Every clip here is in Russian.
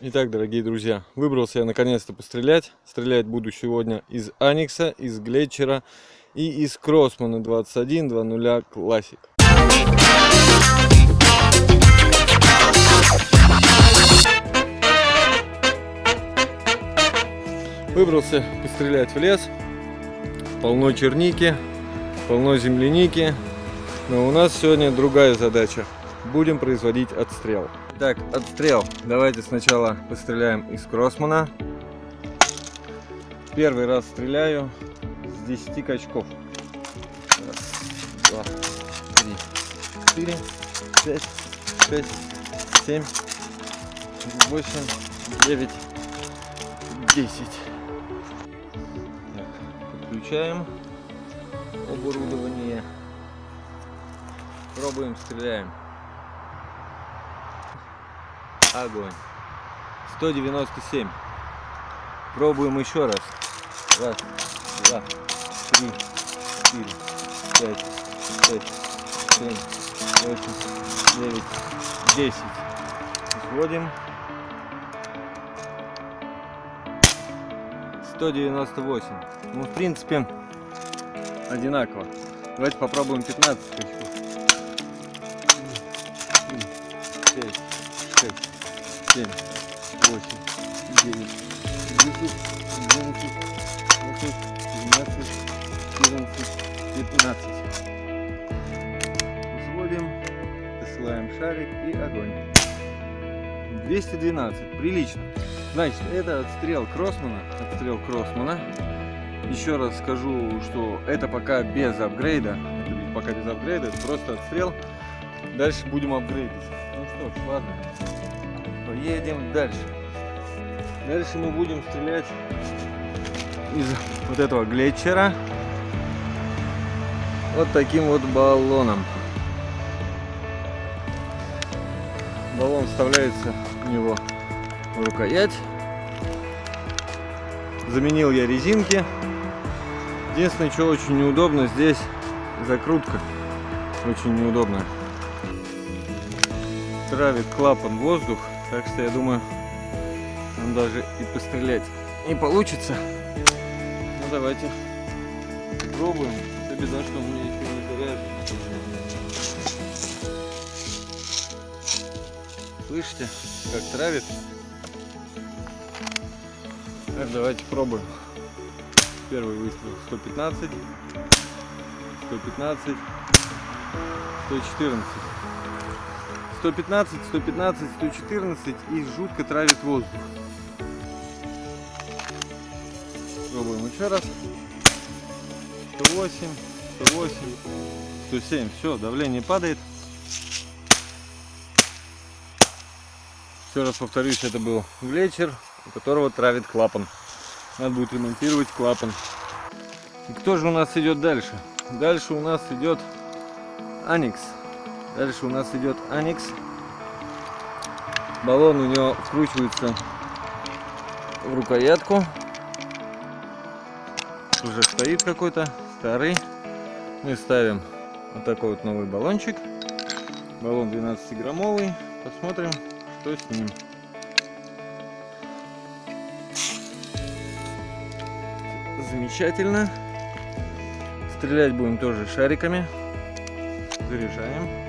Итак, дорогие друзья, выбрался я наконец-то пострелять. Стрелять буду сегодня из Аникса, из Глетчера и из Кроссмана 21.2.0 Classic. Выбрался пострелять в лес. Полно черники, полно земляники. Но у нас сегодня другая задача. Будем производить отстрел. Так, отстрел. Давайте сначала постреляем из кроссмана. Первый раз стреляю с 10 качков. Раз, два, три, четыре, пять, шесть, семь, восемь, девять, десять. Подключаем оборудование. Пробуем, стреляем. Огонь. 197. Пробуем еще раз. Раз, два, три, четыре, пять, шесть, семь, восемь, девять, десять. Сводим. 198. Ну, в принципе, одинаково. Давайте попробуем 15 скачков. 7, 8, 9, 10, 11, 12, 12, 14, 15. Взводим, посылаем шарик и огонь. 212, прилично. Значит, это отстрел Кроссмана, отстрел Кроссмана. Еще раз скажу, что это пока без апгрейда, это пока без апгрейда, это просто отстрел. Дальше будем апгрейдить. Ну что ж, ладно. Поедем дальше. Дальше мы будем стрелять из вот этого глетчера вот таким вот баллоном. Баллон вставляется в него в рукоять. Заменил я резинки. Единственное, что очень неудобно, здесь закрутка. Очень неудобно. Травит клапан воздух. Так что я думаю, нам даже и пострелять не получится. Ну давайте попробуем. Это беда, что у еще не заряжен. Слышите, как травит? Так, давайте пробуем. Первый выстрел 115, 115, 114. 115, 115, 114 и жутко травит воздух. Пробуем еще раз. 108, 108, 107. Все, давление падает. Еще раз повторюсь, это был глетчер, у которого травит клапан. Надо будет ремонтировать клапан. И кто же у нас идет дальше? Дальше у нас идет Аникс. Дальше у нас идет Аникс. Баллон у него вкручивается в рукоятку. Уже стоит какой-то старый. Мы ставим вот такой вот новый баллончик. Баллон 12-граммовый. Посмотрим, что с ним. Замечательно. Стрелять будем тоже шариками. Заряжаем.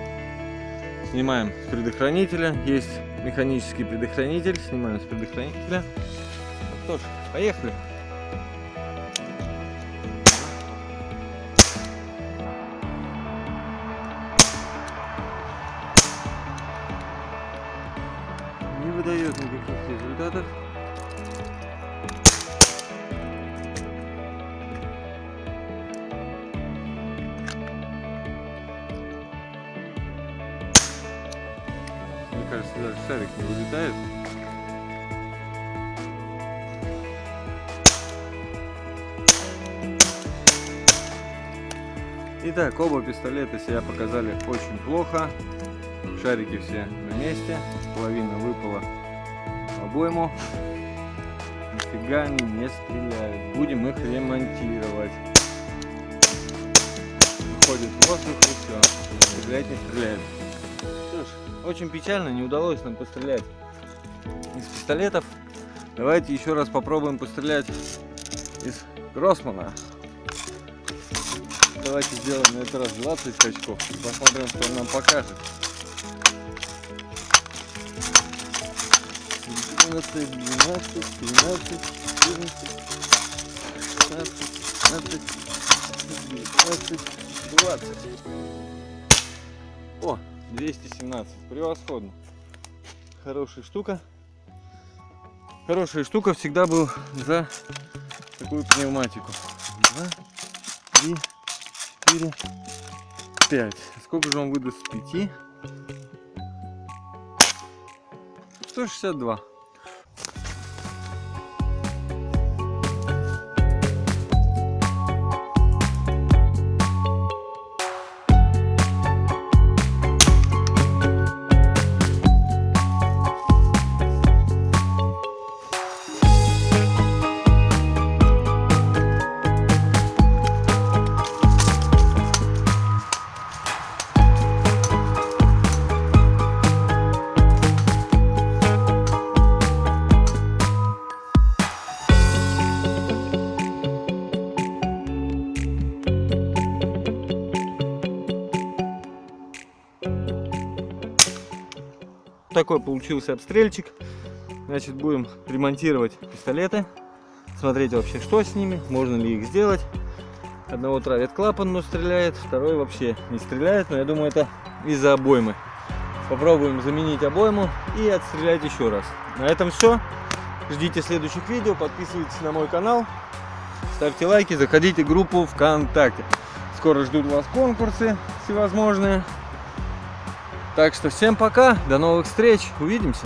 Снимаем с предохранителя. Есть механический предохранитель. Снимаем с предохранителя. Ну что ж, поехали. Не выдает никаких результатов. Кажется, даже шарик не вылетает. Итак, оба пистолета себя показали очень плохо. Шарики все на месте. Половина выпала в обойму. Нифига они не стреляют. Будем их ремонтировать. Выходит воздух и все. Стрелять не стреляет. Очень печально, не удалось нам пострелять из пистолетов. Давайте еще раз попробуем пострелять из Гроссмана. Давайте сделаем на этот раз 20 скачков. Посмотрим, что он нам покажет. 11, 12, 13, 14, 16, 17, 19, 20. О, 217. Превосходно. Хорошая штука. Хорошая штука всегда был за такую пневматику. Два, три, четыре, пять. Сколько же он выдаст с пяти? 162. Такой получился обстрельчик. Значит, будем ремонтировать пистолеты. Смотреть вообще, что с ними, можно ли их сделать. Одного травит клапан, но стреляет, второй вообще не стреляет. Но я думаю, это из-за обоймы. Попробуем заменить обойму и отстрелять еще раз. На этом все. Ждите следующих видео, подписывайтесь на мой канал, ставьте лайки, заходите в группу ВКонтакте. Скоро ждут вас конкурсы всевозможные. Так что всем пока, до новых встреч, увидимся.